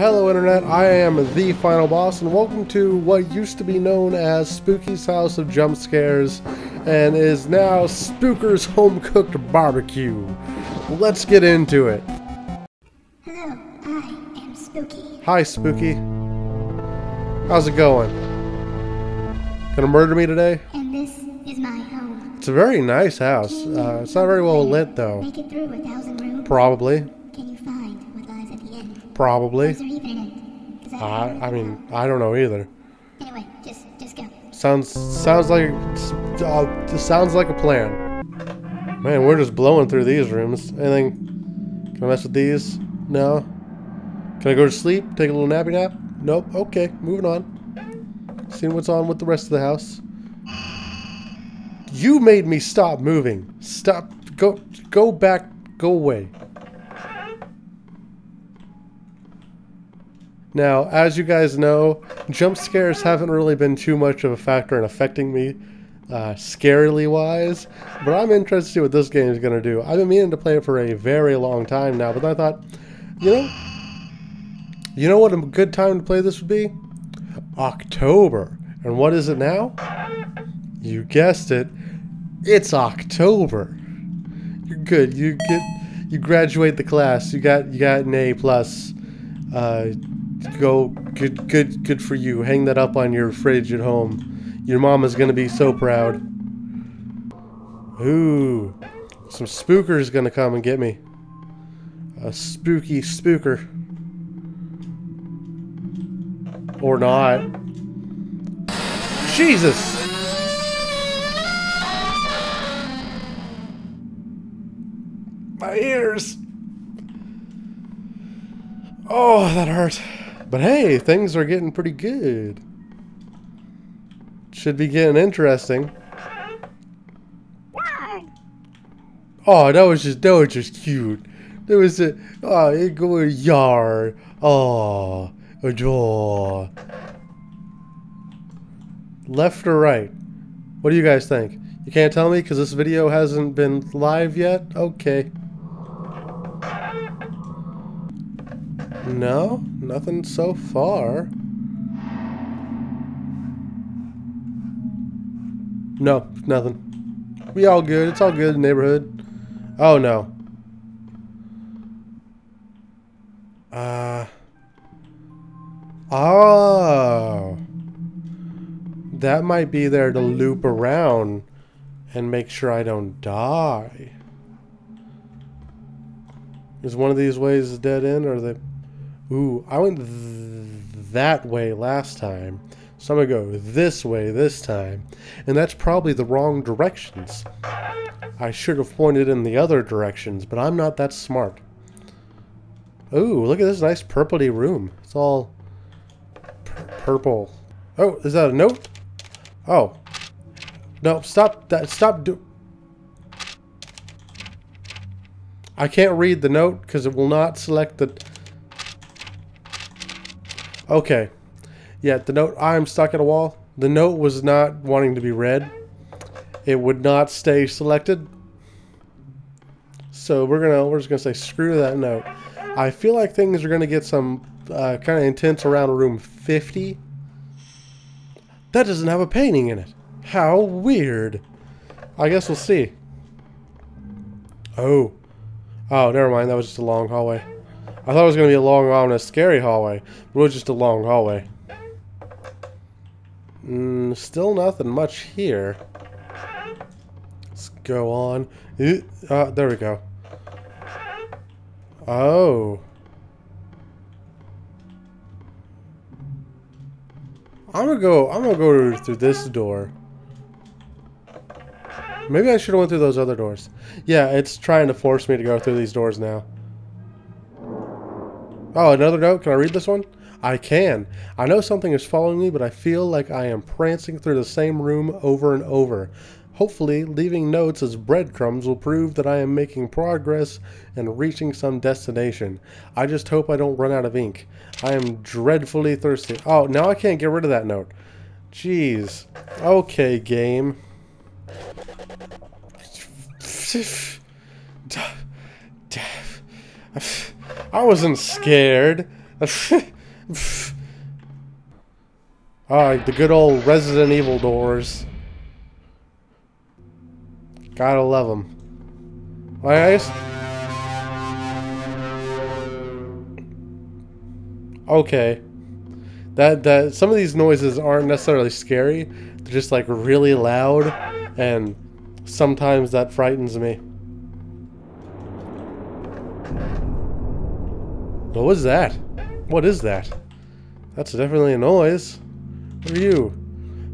Hello Internet, I am the Final Boss and welcome to what used to be known as Spooky's House of Jump Scares and is now Spooker's Home Cooked Barbecue. Let's get into it. Hello, I am Spooky. Hi Spooky. How's it going? Gonna murder me today? And this is my home. It's a very nice house. Uh, it's not very well lit though. Make it through a thousand rooms? Probably. Can you find what lies at the end? Probably. Is there even an end? Does that I. I mean, I don't know either. Anyway, just just go. Sounds sounds like uh, sounds like a plan. Man, we're just blowing through these rooms. Anything? Can I mess with these? No. Can I go to sleep? Take a little nappy nap? Nope. Okay, moving on. Seeing what's on with the rest of the house. You made me stop moving. Stop. Go. Go back. Go away. Now, as you guys know, jump scares haven't really been too much of a factor in affecting me, uh, scarily wise. But I'm interested to see what this game is going to do. I've been meaning to play it for a very long time now, but I thought, you know, you know what a good time to play this would be? October. And what is it now? You guessed it. It's October. You're good. You get you graduate the class. You got you got an A plus. Uh, go good good good for you. Hang that up on your fridge at home. Your mama's gonna be so proud. Ooh, some spookers gonna come and get me. A spooky spooker. Or not. Jesus! My ears! Oh, that hurt. But hey, things are getting pretty good. Should be getting interesting. Oh, that was just that was just cute. There was a oh, it go yard. Oh, a jaw. Left or right? What do you guys think? You can't tell me because this video hasn't been live yet. Okay. No, nothing so far. No, nothing. We all good. It's all good neighborhood. Oh no. Uh. Oh. That might be there to loop around and make sure I don't die. Is one of these ways a dead end or the Ooh, I went th that way last time. So I'm gonna go this way this time. And that's probably the wrong directions. I should have pointed in the other directions, but I'm not that smart. Ooh, look at this nice purpley room. It's all purple. Oh, is that a note? Oh. No, stop that. Stop do. I can't read the note because it will not select the. Okay. Yeah, the note. I'm stuck at a wall. The note was not wanting to be read. It would not stay selected. So we're gonna we're just gonna say screw that note. I feel like things are gonna get some uh, kind of intense around room 50. That doesn't have a painting in it. How weird. I guess we'll see. Oh. Oh, never mind. That was just a long hallway. I thought it was going to be a long, ominous, scary hallway. But it was just a long hallway. Mm, still nothing much here. Let's go on. Uh, there we go. Oh. I'm gonna go. I'm gonna go through this door. Maybe I should have went through those other doors. Yeah, it's trying to force me to go through these doors now. Oh, another note. Can I read this one? I can. I know something is following me, but I feel like I am prancing through the same room over and over. Hopefully, leaving notes as breadcrumbs will prove that I am making progress and reaching some destination. I just hope I don't run out of ink. I am dreadfully thirsty. Oh, now I can't get rid of that note. Jeez. Okay, game. I wasn't scared. Ah, the good old Resident Evil doors. Gotta love them. Alright, Okay. That that some of these noises aren't necessarily scary. They're just like really loud and sometimes that frightens me. What was that? What is that? That's definitely a noise. What are you?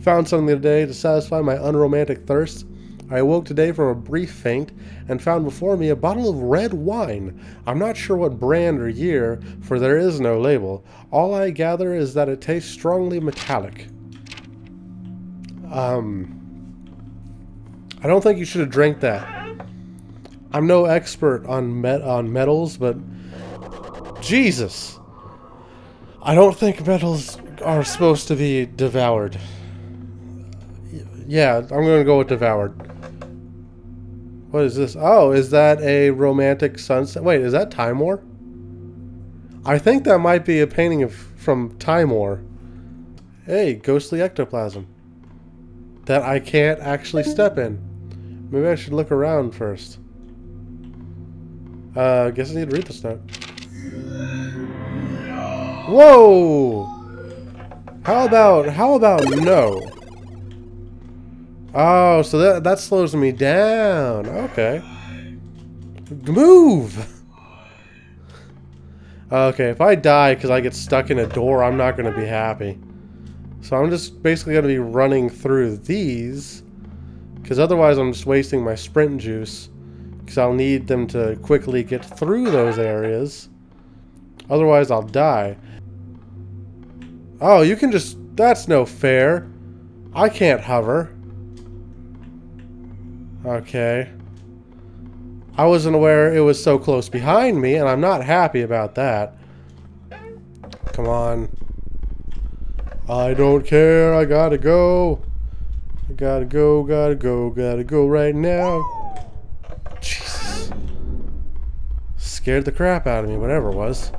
Found something today to satisfy my unromantic thirst. I awoke today from a brief faint and found before me a bottle of red wine. I'm not sure what brand or year, for there is no label. All I gather is that it tastes strongly metallic. Um, I don't think you should have drank that. I'm no expert on met on metals, but Jesus, I don't think metals are supposed to be devoured. Yeah, I'm to go with devoured. What is this? Oh, is that a romantic sunset? Wait, is that Timor? I think that might be a painting of from Timor. Hey, ghostly ectoplasm. That I can't actually step in. Maybe I should look around first. Uh, guess I need to read this note. Whoa! How about, how about no? Oh, so that, that slows me down. Okay. Move! Okay, if I die because I get stuck in a door, I'm not going to be happy. So I'm just basically going to be running through these. Because otherwise I'm just wasting my sprint juice. Because I'll need them to quickly get through those areas. Otherwise I'll die. Oh, you can just... That's no fair. I can't hover. Okay. I wasn't aware it was so close behind me, and I'm not happy about that. Come on. I don't care, I gotta go. I gotta go, gotta go, gotta go right now. Jesus. Scared the crap out of me, whatever it was.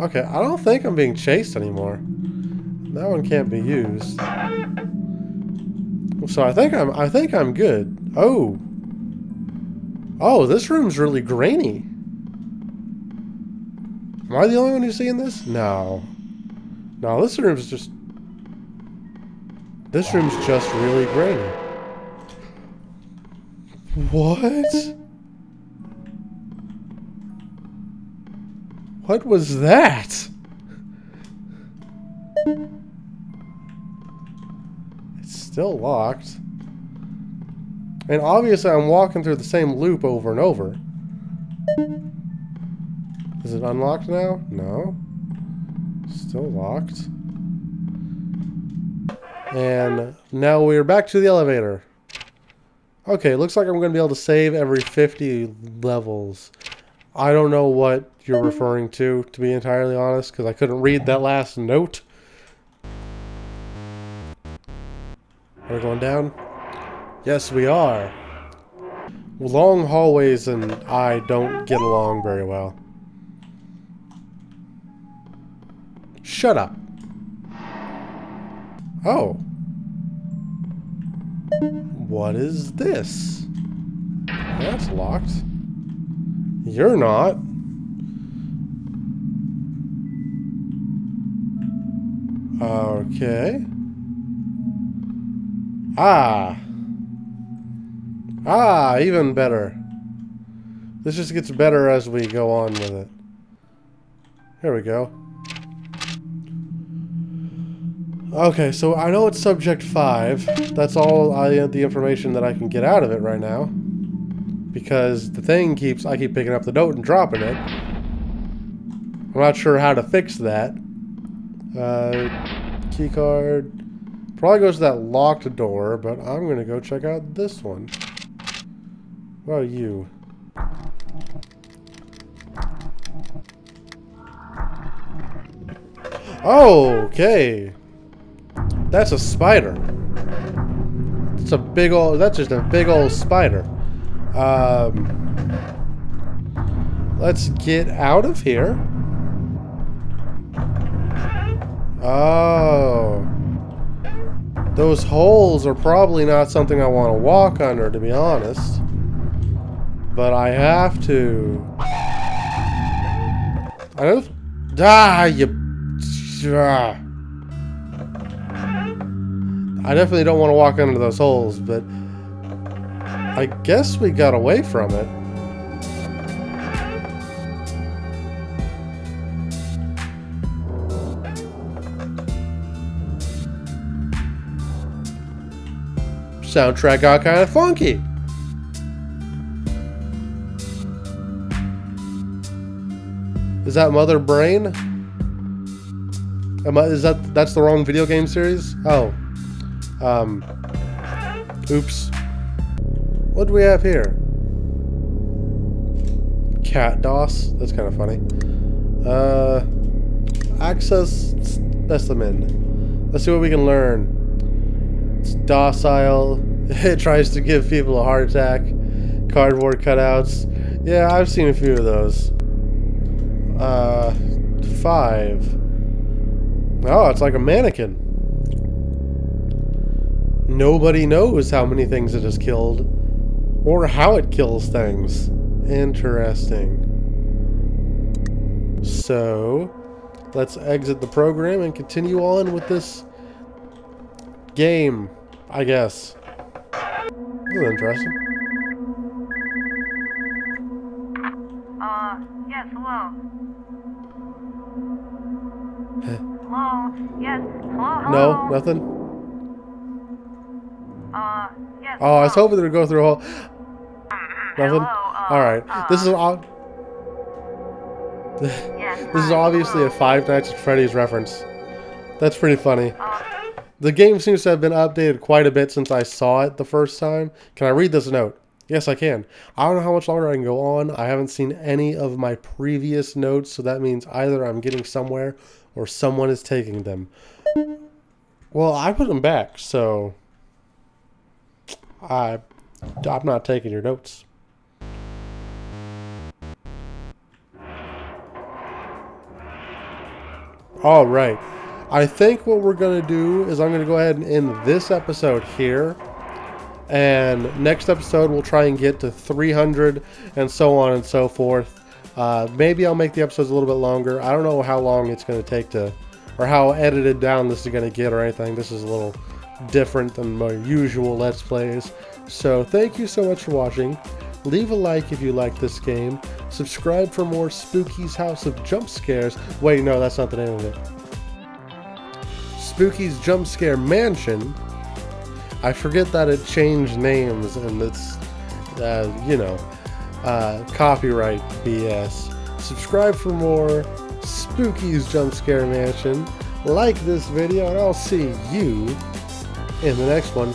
Okay, I don't think I'm being chased anymore. That one can't be used. So I think I'm I think I'm good. Oh. Oh, this room's really grainy. Am I the only one who's seeing this? No. No, this room's just... This room's just really grainy. What? What was that? It's still locked. And obviously I'm walking through the same loop over and over. Is it unlocked now? No. Still locked. And now we're back to the elevator. Okay, looks like I'm going to be able to save every 50 levels. I don't know what you're referring to, to be entirely honest, because I couldn't read that last note. Are we going down? Yes, we are. Long hallways and I don't get along very well. Shut up. Oh. What is this? That's locked. You're not. Okay. Ah. Ah, even better. This just gets better as we go on with it. Here we go. Okay, so I know it's subject 5. That's all I, the information that I can get out of it right now. Because the thing keeps, I keep picking up the note and dropping it. I'm not sure how to fix that. Uh, keycard. Probably goes to that locked door, but I'm going to go check out this one. About you? Oh, okay. That's a spider. It's a big old, that's just a big old spider. Um, let's get out of here. Oh. Those holes are probably not something I want to walk under, to be honest. But I have to. I don't. Ah, you. Ah. I definitely don't want to walk under those holes, but I guess we got away from it. Soundtrack got kind of funky. Is that Mother Brain? Am I, is that that's the wrong video game series? Oh, um, oops. What do we have here? Cat DOS. That's kind of funny. Uh, access specimen. Let's see what we can learn. It's docile. It tries to give people a heart attack. Cardboard cutouts. Yeah, I've seen a few of those. Uh, five. Oh, it's like a mannequin. Nobody knows how many things it has killed or how it kills things. Interesting. So, let's exit the program and continue on with this game, I guess. This is interesting. Uh, yes, hello. hello, yes, hello, hello. No, nothing? Uh, yes, Oh, I was hoping they would go through a whole... Nothing? Uh, Alright. This is... uh, yes, This is obviously a. Five Nights at Freddy's reference. That's pretty funny. Uh, The game seems to have been updated quite a bit since I saw it the first time. Can I read this note? Yes, I can. I don't know how much longer I can go on. I haven't seen any of my previous notes, so that means either I'm getting somewhere or someone is taking them. Well, I put them back, so I I'm not taking your notes. All right. I think what we're going to do is I'm going to go ahead and end this episode here. And next episode, we'll try and get to 300 and so on and so forth. Uh, maybe I'll make the episodes a little bit longer. I don't know how long it's going to take to, or how edited down this is going to get or anything. This is a little different than my usual Let's Plays. So thank you so much for watching. Leave a like if you like this game. Subscribe for more Spooky's House of Jump Scares. Wait, no, that's not the name of it. Spooky's Jump Scare Mansion. I forget that it changed names and it's, uh, you know, uh, copyright BS. Subscribe for more Spooky's Jump Scare Mansion. Like this video, and I'll see you in the next one.